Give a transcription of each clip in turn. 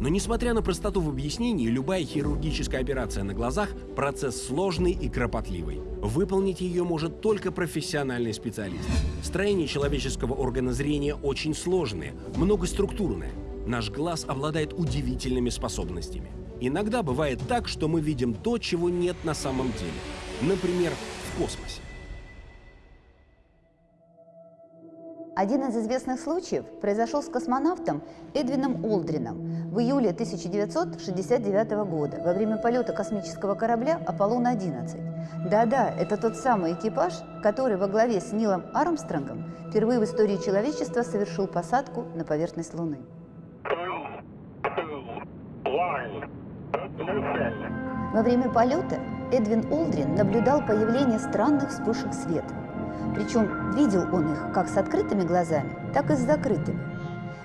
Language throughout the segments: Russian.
Но несмотря на простоту в объяснении, любая хирургическая операция на глазах – процесс сложный и кропотливый. Выполнить ее может только профессиональный специалист. Строение человеческого органа зрения очень сложное, многоструктурное. Наш глаз обладает удивительными способностями. Иногда бывает так, что мы видим то, чего нет на самом деле. Например, в космосе. Один из известных случаев произошел с космонавтом Эдвином Олдрином в июле 1969 года во время полета космического корабля «Аполлон-11». Да-да, это тот самый экипаж, который во главе с Нилом Армстронгом впервые в истории человечества совершил посадку на поверхность Луны. Во время полета Эдвин Олдрин наблюдал появление странных вспышек света. Причем видел он их как с открытыми глазами, так и с закрытыми.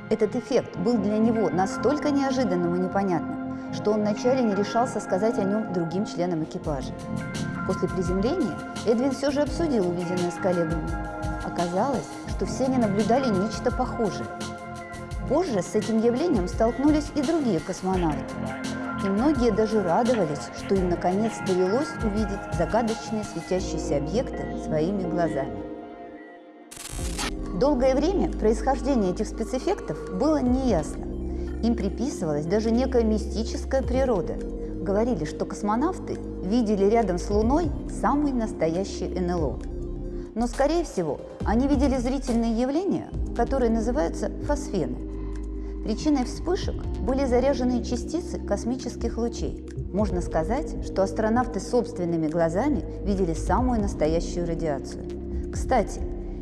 Этот эффект был для него настолько неожиданным и непонятным, что он вначале не решался сказать о нем другим членам экипажа. После приземления Эдвин все же обсудил увиденное с коллегами. Оказалось, что все они наблюдали нечто похожее. Позже с этим явлением столкнулись и другие космонавты. И многие даже радовались, что им наконец довелось увидеть загадочные светящиеся объекты своими глазами. Долгое время происхождение этих спецэффектов было неясным. Им приписывалась даже некая мистическая природа. Говорили, что космонавты видели рядом с Луной самый настоящий НЛО. Но, скорее всего, они видели зрительные явления, которые называются фосфены. Причиной вспышек были заряженные частицы космических лучей. Можно сказать, что астронавты собственными глазами видели самую настоящую радиацию. Кстати,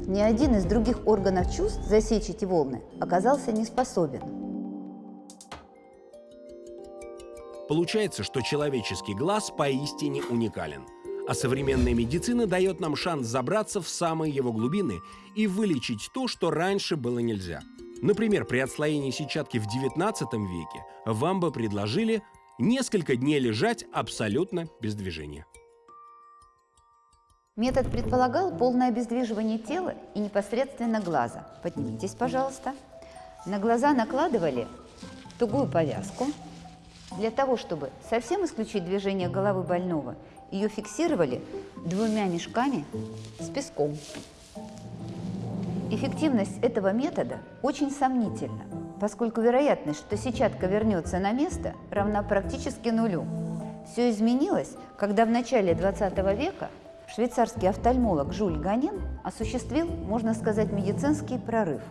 ни один из других органов чувств засечь эти волны оказался не способен. Получается, что человеческий глаз поистине уникален. А современная медицина дает нам шанс забраться в самые его глубины и вылечить то, что раньше было нельзя. Например, при отслоении сетчатки в 19 веке вам бы предложили несколько дней лежать абсолютно без движения. Метод предполагал полное обездвиживание тела и непосредственно глаза. Поднимитесь, пожалуйста. На глаза накладывали тугую повязку. Для того, чтобы совсем исключить движение головы больного, ее фиксировали двумя мешками с песком. Эффективность этого метода очень сомнительна, поскольку вероятность, что сетчатка вернется на место, равна практически нулю. Все изменилось, когда в начале 20 века швейцарский офтальмолог Жюль Ганен осуществил, можно сказать, медицинский прорыв.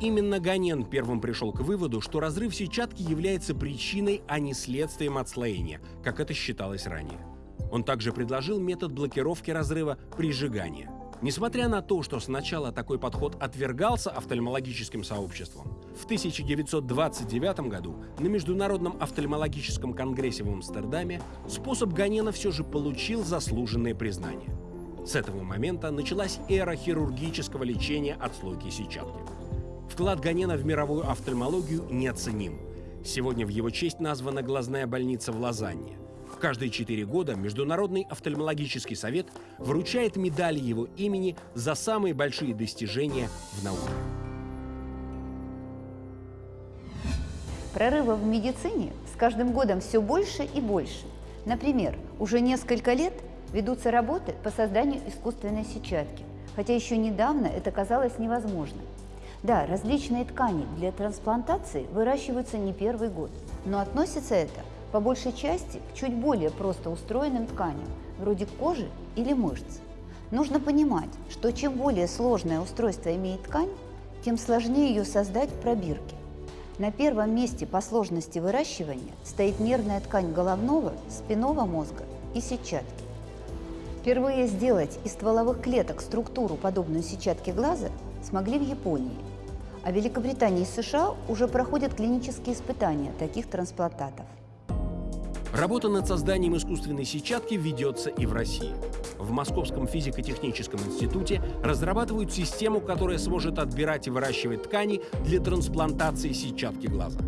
Именно Ганен первым пришел к выводу, что разрыв сетчатки является причиной, а не следствием отслоения, как это считалось ранее. Он также предложил метод блокировки разрыва прижигания. Несмотря на то, что сначала такой подход отвергался офтальмологическим сообществом, в 1929 году на Международном офтальмологическом конгрессе в Амстердаме способ Ганена все же получил заслуженное признание. С этого момента началась эра хирургического лечения отслойки сетчатки. Вклад Ганена в мировую офтальмологию неоценим. Сегодня в его честь названа глазная больница в Лозанне – Каждые четыре года Международный офтальмологический совет вручает медали его имени за самые большие достижения в науке. Прорывов в медицине с каждым годом все больше и больше. Например, уже несколько лет ведутся работы по созданию искусственной сетчатки, хотя еще недавно это казалось невозможным. Да, различные ткани для трансплантации выращиваются не первый год, но относится это по большей части к чуть более просто устроенным тканям, вроде кожи или мышц. Нужно понимать, что чем более сложное устройство имеет ткань, тем сложнее ее создать в пробирке. На первом месте по сложности выращивания стоит нервная ткань головного, спинного мозга и сетчатки. Впервые сделать из стволовых клеток структуру, подобную сетчатке глаза, смогли в Японии. А в Великобритании и США уже проходят клинические испытания таких трансплантатов. Работа над созданием искусственной сетчатки ведется и в России. В Московском физико-техническом институте разрабатывают систему, которая сможет отбирать и выращивать ткани для трансплантации сетчатки глаза.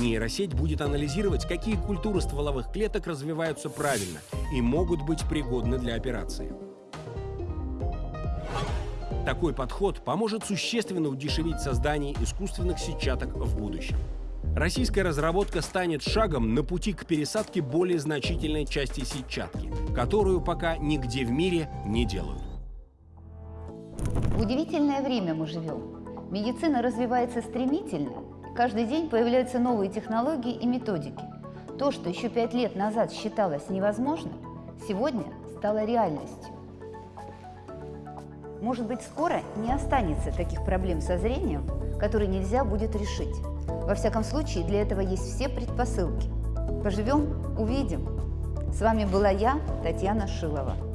Нейросеть будет анализировать, какие культуры стволовых клеток развиваются правильно и могут быть пригодны для операции. Такой подход поможет существенно удешевить создание искусственных сетчаток в будущем. Российская разработка станет шагом на пути к пересадке более значительной части сетчатки, которую пока нигде в мире не делают. Удивительное время мы живем. Медицина развивается стремительно. Каждый день появляются новые технологии и методики. То, что еще пять лет назад считалось невозможным, сегодня стало реальностью. Может быть, скоро не останется таких проблем со зрением, которые нельзя будет решить. Во всяком случае, для этого есть все предпосылки. Поживем – увидим. С вами была я, Татьяна Шилова.